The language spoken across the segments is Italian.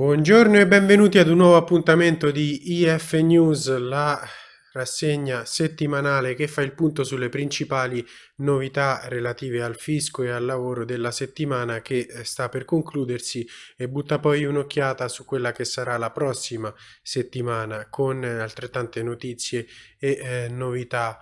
Buongiorno e benvenuti ad un nuovo appuntamento di IF News, la rassegna settimanale che fa il punto sulle principali novità relative al fisco e al lavoro della settimana che eh, sta per concludersi e butta poi un'occhiata su quella che sarà la prossima settimana con altrettante notizie e eh, novità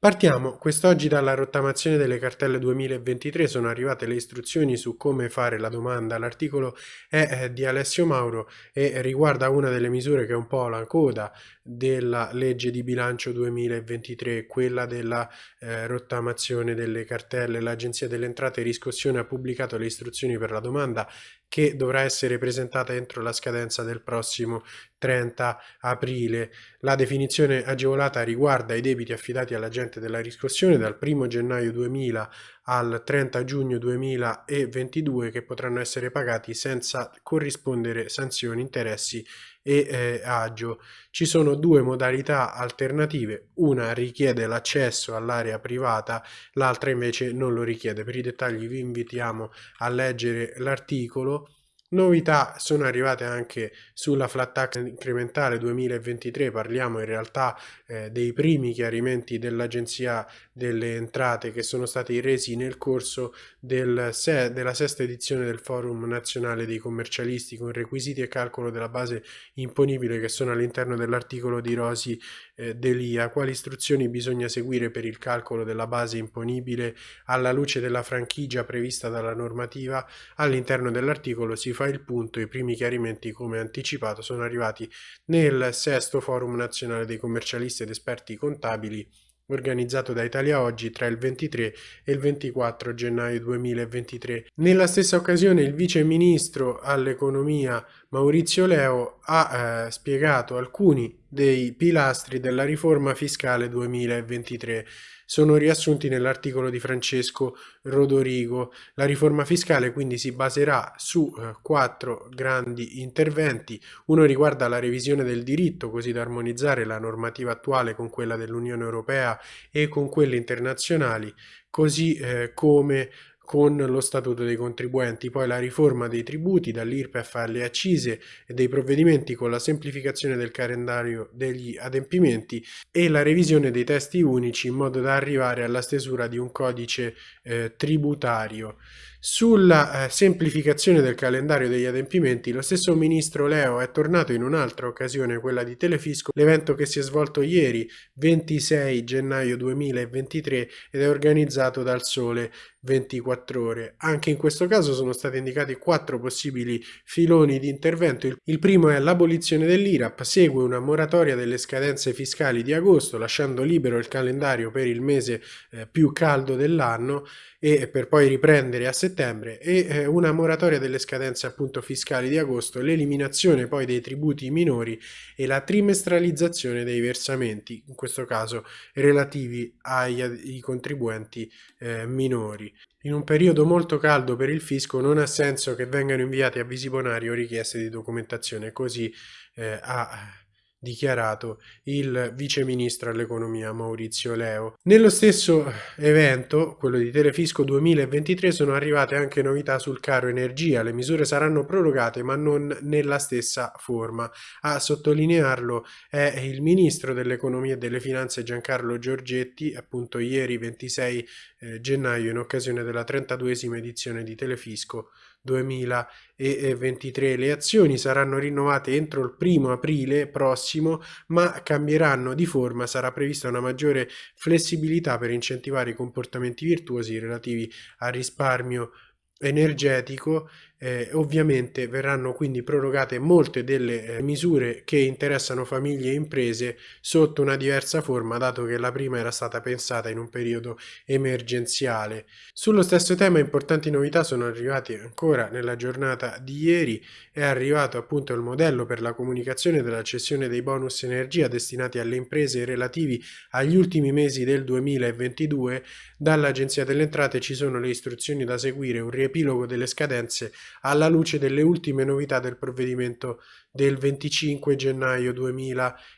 Partiamo. Quest'oggi dalla rottamazione delle cartelle 2023, sono arrivate le istruzioni su come fare la domanda, l'articolo è eh, di Alessio Mauro e riguarda una delle misure che è un po' la coda della legge di bilancio 2023, quella della eh, rottamazione delle cartelle. L'Agenzia delle Entrate e Riscossione ha pubblicato le istruzioni per la domanda che dovrà essere presentata entro la scadenza del prossimo 30 aprile. La definizione agevolata riguarda i debiti affidati all'agente della riscossione dal 1 gennaio 2000 al 30 giugno 2022 che potranno essere pagati senza corrispondere sanzioni, interessi e eh, agio. Ci sono due modalità alternative, una richiede l'accesso all'area privata, l'altra invece non lo richiede. Per i dettagli vi invitiamo a leggere l'articolo Novità sono arrivate anche sulla flat tax incrementale 2023, parliamo in realtà eh, dei primi chiarimenti dell'Agenzia delle Entrate che sono stati resi nel corso del se della sesta edizione del Forum Nazionale dei Commercialisti con requisiti e calcolo della base imponibile che sono all'interno dell'articolo di Rosi eh, Delia. Quali istruzioni bisogna seguire per il calcolo della base imponibile alla luce della franchigia prevista dalla normativa? All'interno dell'articolo si fa il punto, i primi chiarimenti come anticipato sono arrivati nel sesto forum nazionale dei commercialisti ed esperti contabili organizzato da Italia Oggi tra il 23 e il 24 gennaio 2023. Nella stessa occasione il vice ministro all'economia Maurizio Leo ha eh, spiegato alcuni dei pilastri della riforma fiscale 2023 sono riassunti nell'articolo di Francesco Rodorigo. La riforma fiscale quindi si baserà su eh, quattro grandi interventi. Uno riguarda la revisione del diritto, così da armonizzare la normativa attuale con quella dell'Unione Europea e con quelle internazionali, così eh, come con lo statuto dei contribuenti, poi la riforma dei tributi dall'IRPEF alle accise e dei provvedimenti con la semplificazione del calendario degli adempimenti e la revisione dei testi unici in modo da arrivare alla stesura di un codice eh, tributario. Sulla eh, semplificazione del calendario degli adempimenti, lo stesso ministro Leo è tornato in un'altra occasione, quella di Telefisco, l'evento che si è svolto ieri, 26 gennaio 2023, ed è organizzato dal Sole 24 ore. Anche in questo caso sono stati indicati quattro possibili filoni di intervento. Il primo è l'abolizione dell'IRAP, segue una moratoria delle scadenze fiscali di agosto, lasciando libero il calendario per il mese eh, più caldo dell'anno e per poi riprendere a settembre e eh, una moratoria delle scadenze appunto fiscali di agosto, l'eliminazione poi dei tributi minori e la trimestralizzazione dei versamenti, in questo caso relativi ai, ai contribuenti eh, minori. In un periodo molto caldo per il fisco non ha senso che vengano inviati avvisi bonari o richieste di documentazione, così eh, ha dichiarato il vice ministro all'economia Maurizio Leo. Nello stesso evento, quello di Telefisco 2023, sono arrivate anche novità sul caro energia. Le misure saranno prorogate ma non nella stessa forma. A sottolinearlo è il ministro dell'economia e delle finanze Giancarlo Giorgetti, appunto ieri 26 eh, gennaio in occasione della 32esima edizione di Telefisco 2023. Le azioni saranno rinnovate entro il primo aprile prossimo, ma cambieranno di forma. Sarà prevista una maggiore flessibilità per incentivare i comportamenti virtuosi relativi al risparmio energetico eh, ovviamente verranno quindi prorogate molte delle eh, misure che interessano famiglie e imprese sotto una diversa forma dato che la prima era stata pensata in un periodo emergenziale. Sullo stesso tema importanti novità sono arrivate ancora nella giornata di ieri, è arrivato appunto il modello per la comunicazione della cessione dei bonus energia destinati alle imprese relativi agli ultimi mesi del 2022, dall'Agenzia delle Entrate ci sono le istruzioni da seguire, un riepilogo delle scadenze alla luce delle ultime novità del provvedimento del 25 gennaio 2023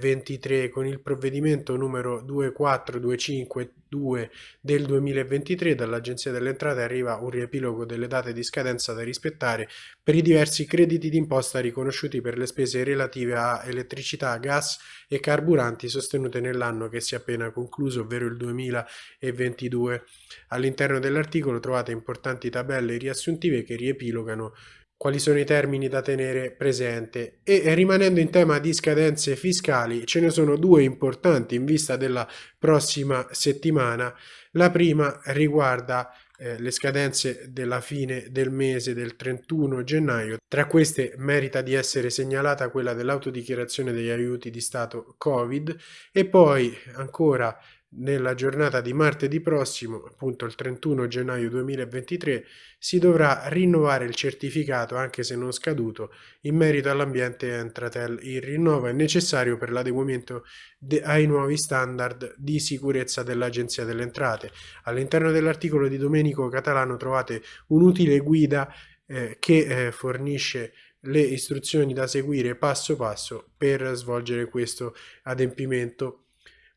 2023 con il provvedimento numero 24252 del 2023 dall'Agenzia delle Entrate arriva un riepilogo delle date di scadenza da rispettare per i diversi crediti d'imposta riconosciuti per le spese relative a elettricità, gas e carburanti sostenute nell'anno che si è appena concluso, ovvero il 2022. All'interno dell'articolo trovate importanti tabelle riassuntive che riepilogano quali sono i termini da tenere presente e rimanendo in tema di scadenze fiscali ce ne sono due importanti in vista della prossima settimana. La prima riguarda eh, le scadenze della fine del mese del 31 gennaio. Tra queste merita di essere segnalata quella dell'autodichiarazione degli aiuti di Stato Covid e poi ancora nella giornata di martedì prossimo, appunto il 31 gennaio 2023, si dovrà rinnovare il certificato, anche se non scaduto, in merito all'ambiente Entratel. Il rinnovo è necessario per l'adeguamento ai nuovi standard di sicurezza dell'Agenzia delle Entrate. All'interno dell'articolo di Domenico Catalano trovate un'utile guida eh, che eh, fornisce le istruzioni da seguire passo passo per svolgere questo adempimento.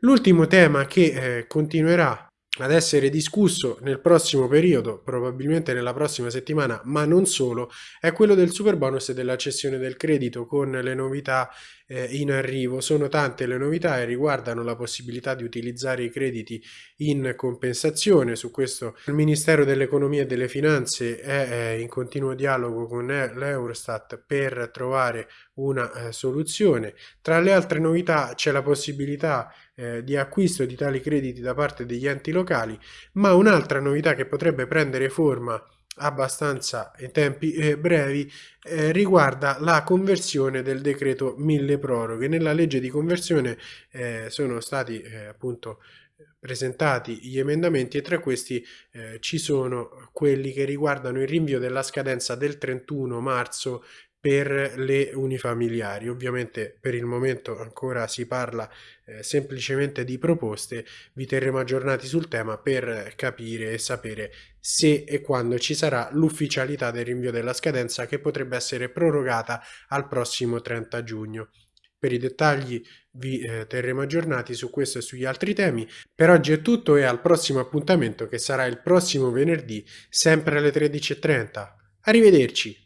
L'ultimo tema che eh, continuerà ad essere discusso nel prossimo periodo, probabilmente nella prossima settimana, ma non solo, è quello del super bonus e della cessione del credito con le novità eh, in arrivo. Sono tante le novità e riguardano la possibilità di utilizzare i crediti in compensazione. Su questo il Ministero dell'Economia e delle Finanze è in continuo dialogo con l'Eurostat per trovare una eh, soluzione. Tra le altre novità c'è la possibilità eh, di acquisto di tali crediti da parte degli enti locali, ma un'altra novità che potrebbe prendere forma abbastanza in tempi eh, brevi eh, riguarda la conversione del decreto mille proroghe. Nella legge di conversione eh, sono stati eh, appunto presentati gli emendamenti e tra questi eh, ci sono quelli che riguardano il rinvio della scadenza del 31 marzo per le unifamiliari. Ovviamente per il momento ancora si parla eh, semplicemente di proposte, vi terremo aggiornati sul tema per capire e sapere se e quando ci sarà l'ufficialità del rinvio della scadenza che potrebbe essere prorogata al prossimo 30 giugno. Per i dettagli vi eh, terremo aggiornati su questo e sugli altri temi. Per oggi è tutto e al prossimo appuntamento che sarà il prossimo venerdì sempre alle 13.30. Arrivederci!